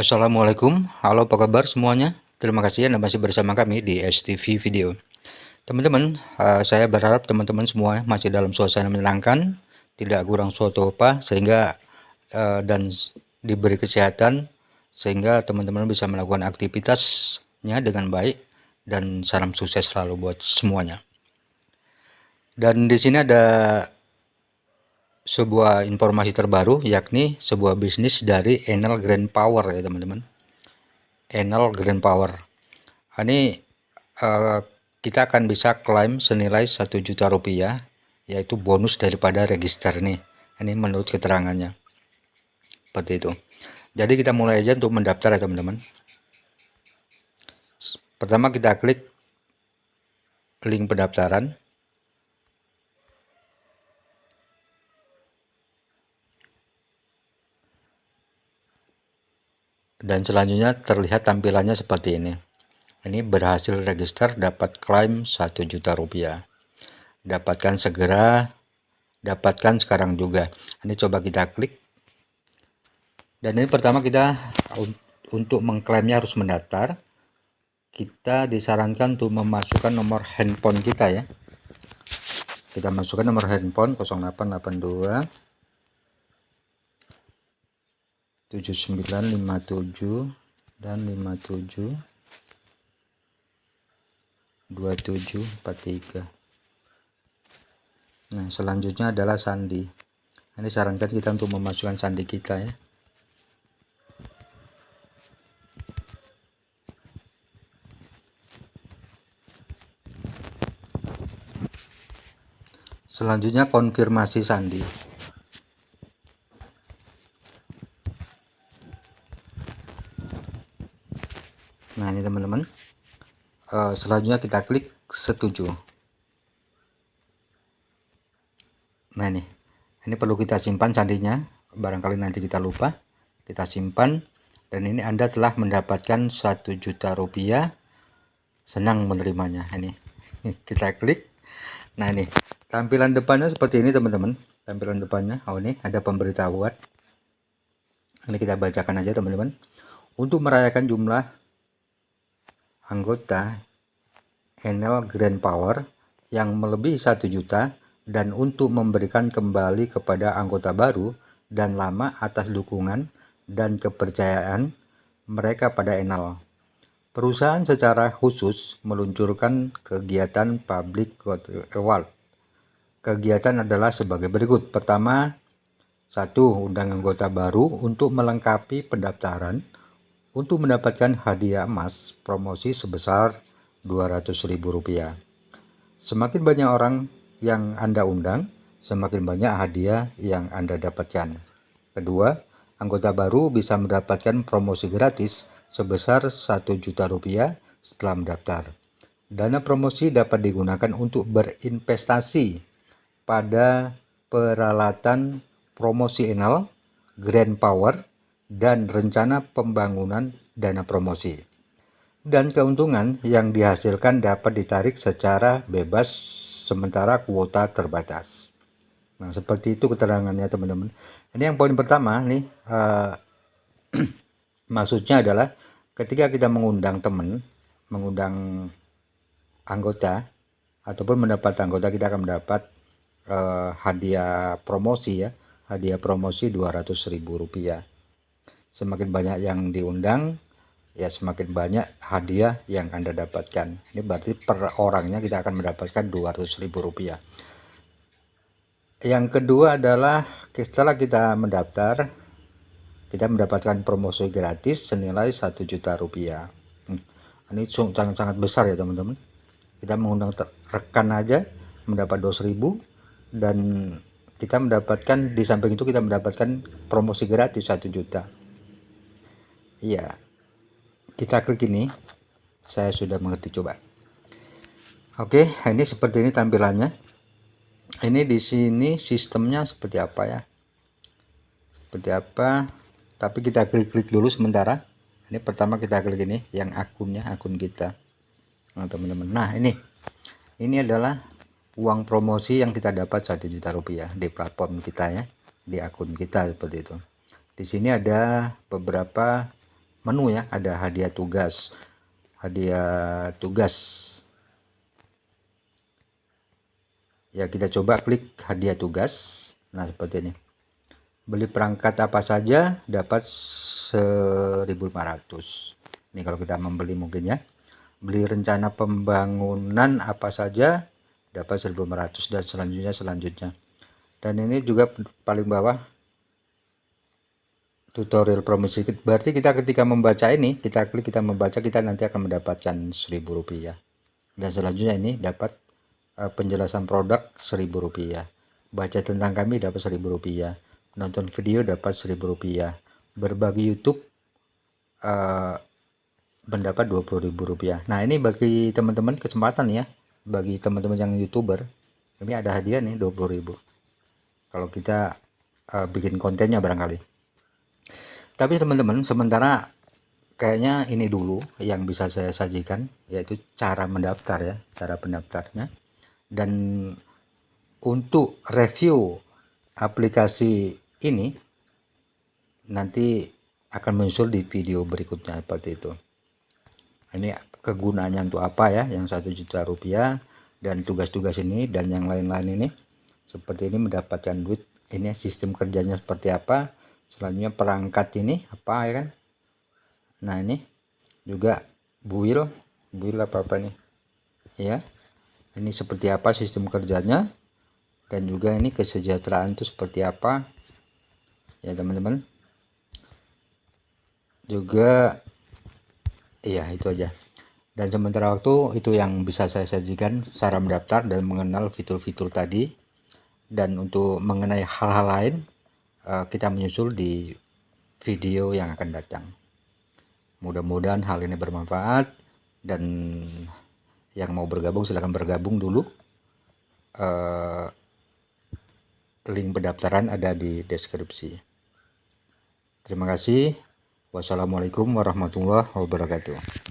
Assalamualaikum, halo apa kabar semuanya? Terima kasih Anda masih bersama kami di STV Video. Teman-teman, uh, saya berharap teman-teman semua masih dalam suasana menyenangkan, tidak kurang suatu apa, sehingga uh, dan diberi kesehatan, sehingga teman-teman bisa melakukan aktivitasnya dengan baik, dan salam sukses selalu buat semuanya. Dan di sini ada sebuah informasi terbaru yakni sebuah bisnis dari Enel Grand Power ya teman-teman. Enel Grand Power. Ini uh, kita akan bisa klaim senilai satu juta rupiah yaitu bonus daripada register nih. Ini menurut keterangannya. Seperti itu. Jadi kita mulai aja untuk mendaftar ya teman-teman. Pertama kita klik link pendaftaran dan selanjutnya terlihat tampilannya seperti ini. Ini berhasil register dapat klaim 1 juta rupiah. Dapatkan segera dapatkan sekarang juga. Ini coba kita klik. Dan ini pertama kita untuk mengklaimnya harus mendaftar. Kita disarankan untuk memasukkan nomor handphone kita ya. Kita masukkan nomor handphone 0882 7957 dan 57 2743 nah selanjutnya adalah sandi. Ini sarankan kita untuk memasukkan sandi kita ya. Selanjutnya konfirmasi sandi nah ini teman-teman uh, selanjutnya kita klik setuju. Nah ini. Ini perlu kita simpan sandinya barangkali nanti kita lupa. Kita simpan. Dan ini anda telah mendapatkan satu juta rupiah. Senang menerimanya. Ini. Kita klik. Nah ini. Tampilan depannya seperti ini teman-teman. Tampilan depannya. Oh ini ada pemberitahuan. Ini kita bacakan aja teman-teman. Untuk merayakan jumlah anggota Enel Grand Power yang melebihi 1 juta dan untuk memberikan kembali kepada anggota baru dan lama atas dukungan dan kepercayaan mereka pada Enel. Perusahaan secara khusus meluncurkan kegiatan Public Award. Kegiatan adalah sebagai berikut. Pertama, satu, undang anggota baru untuk melengkapi pendaftaran untuk mendapatkan hadiah emas promosi sebesar Rp200.000. Semakin banyak orang yang Anda undang, semakin banyak hadiah yang Anda dapatkan. Kedua, anggota baru bisa mendapatkan promosi gratis sebesar Rp1 juta rupiah setelah mendaftar. Dana promosi dapat digunakan untuk berinvestasi pada peralatan promosi enal, Grand Power, dan rencana pembangunan dana promosi. Dan keuntungan yang dihasilkan dapat ditarik secara bebas sementara kuota terbatas. Nah, seperti itu keterangannya teman-teman. Ini yang poin pertama nih, uh, maksudnya adalah ketika kita mengundang teman, mengundang anggota, ataupun mendapat anggota, kita akan mendapat uh, hadiah promosi ya, hadiah promosi Rp200.000 semakin banyak yang diundang ya semakin banyak hadiah yang anda dapatkan. Ini berarti per orangnya kita akan mendapatkan Rp200.000 yang kedua adalah setelah kita mendaftar kita mendapatkan promosi gratis senilai satu juta rupiah. Hmm, ini sangat-sangat besar ya teman-teman. Kita mengundang rekan aja mendapat 20000 dan kita mendapatkan di samping itu kita mendapatkan promosi gratis satu juta. Iya. Kita klik ini. Saya sudah mengerti coba. Oke, ini seperti ini tampilannya. Ini di sini sistemnya seperti apa ya? Seperti apa? Tapi kita klik-klik dulu sementara. Ini pertama kita klik ini yang akunnya, akun kita. Nah, teman-teman. Nah, ini. Ini adalah uang promosi yang kita dapat satu juta rupiah di platform kita ya, di akun kita seperti itu. Di sini ada beberapa menu ya. Ada hadiah tugas. Hadiah tugas. Ya kita coba klik hadiah tugas. Nah seperti ini. Beli perangkat apa saja dapat 1500 ini kalau kita membeli mungkin ya. Beli rencana pembangunan apa saja dapat 1500 dan selanjutnya selanjutnya. Dan ini juga paling bawah tutorial promosi. Berarti kita ketika membaca ini kita klik kita membaca kita nanti akan mendapatkan 1000 rupiah. Dan selanjutnya ini dapat uh, penjelasan produk 1000 rupiah. Baca tentang kami dapat 1000 rupiah. Nonton video dapat 1000 rupiah. Berbagi YouTube uh, mendapat 20.000 rupiah. Nah ini bagi teman-teman kesempatan ya. Bagi teman-teman yang youtuber ini ada hadiah nih 20.000 kalau kita uh, bikin kontennya barangkali tapi teman-teman sementara kayaknya ini dulu yang bisa saya sajikan yaitu cara mendaftar ya cara pendaftarnya. Dan untuk review aplikasi ini nanti akan muncul di video berikutnya seperti itu. Ini kegunaannya untuk apa ya yang satu juta rupiah dan tugas-tugas ini dan yang lain-lain ini. Seperti ini mendapatkan duit ini sistem kerjanya seperti apa selanjutnya perangkat ini apa ya kan? Nah ini juga buil. Buil apa apa nih ya ini seperti apa sistem kerjanya? Dan juga ini kesejahteraan itu seperti apa? Ya teman-teman. Juga iya itu aja. Dan sementara waktu itu yang bisa saya sajikan cara mendaftar dan mengenal fitur-fitur tadi. Dan untuk mengenai hal-hal lain kita menyusul di video yang akan datang mudah-mudahan hal ini bermanfaat dan yang mau bergabung silahkan bergabung dulu uh, link pendaftaran ada di deskripsi. Terima kasih. Wassalamualaikum warahmatullahi wabarakatuh.